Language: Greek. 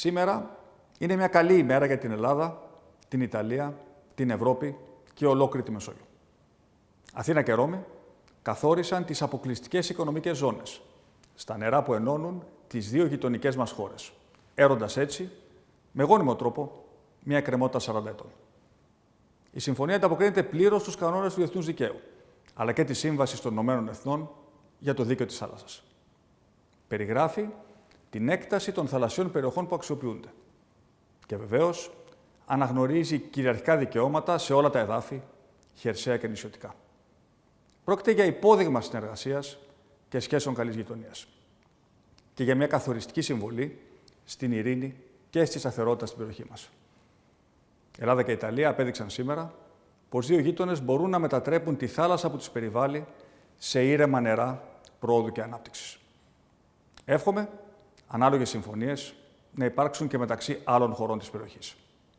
Σήμερα είναι μια καλή ημέρα για την Ελλάδα, την Ιταλία, την Ευρώπη και ολόκληρη τη Μεσόγειο. Αθήνα και Ρώμη καθόρισαν τις αποκλειστικές οικονομικές ζώνες στα νερά που ενώνουν τις δύο γειτονικές μας χώρες, έροντας έτσι, με γόνιμο τρόπο, μια κρεμότητα 40 ετών. Η συμφωνία ανταποκρίνεται πλήρως στους κανόνες του διεθνούς δικαίου, αλλά και τη Σύμβαση των Ηνωμένων Εθνών για το Δίκαιο της Θάλασσας. Περιγράφει την έκταση των θαλασσιών περιοχών που αξιοποιούνται. Και βεβαίως αναγνωρίζει κυριαρχικά δικαιώματα σε όλα τα εδάφη, χερσαία και νησιωτικά. Πρόκειται για υπόδειγμα συνεργασίας και σχέσεων καλής γειτονίας. Και για μια καθοριστική συμβολή στην ειρήνη και στη σταθερότητα στην περιοχή μας. Ελλάδα και Ιταλία απέδειξαν σήμερα πως δύο γείτονες μπορούν να μετατρέπουν τη θάλασσα που του περιβάλλει σε ήρεμα νερά πρόοδου και ανάπτυξης. Εύχομαι ανάλογες συμφωνίες να υπάρξουν και μεταξύ άλλων χωρών της περιοχής.